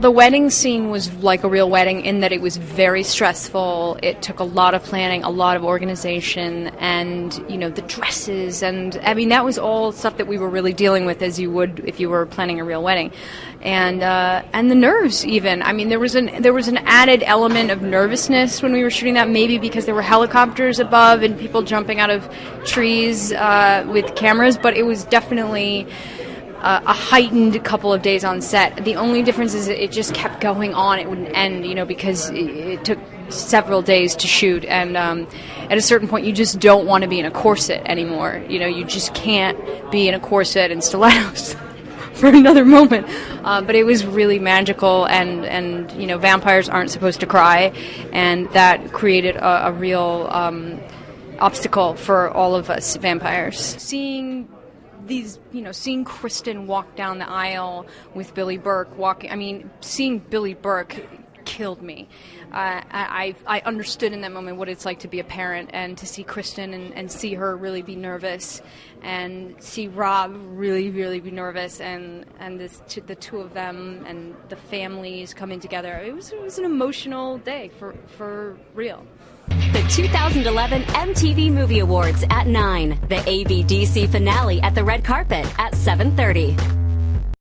The wedding scene was like a real wedding in that it was very stressful. It took a lot of planning, a lot of organization, and you know the dresses, and I mean that was all stuff that we were really dealing with as you would if you were planning a real wedding, and uh, and the nerves even. I mean there was an there was an added element of nervousness when we were shooting that, maybe because there were helicopters above and people jumping out of trees uh, with cameras, but it was definitely uh, a heightened couple of days on set. The only difference is it just kept going on. It wouldn't end, you know, because it, it took several days to shoot. And um, at a certain point, you just don't want to be in a corset anymore. You know, you just can't be in a corset and stilettos. for another moment, uh, but it was really magical, and and you know vampires aren't supposed to cry, and that created a, a real um, obstacle for all of us vampires. Seeing these, you know, seeing Kristen walk down the aisle with Billy Burke walking. I mean, seeing Billy Burke killed me. Uh, I, I understood in that moment what it's like to be a parent and to see Kristen and, and see her really be nervous and see Rob really, really be nervous and, and this, the two of them and the families coming together. It was, it was an emotional day for, for real. The 2011 MTV Movie Awards at 9. The ABDC finale at the red carpet at 7:30.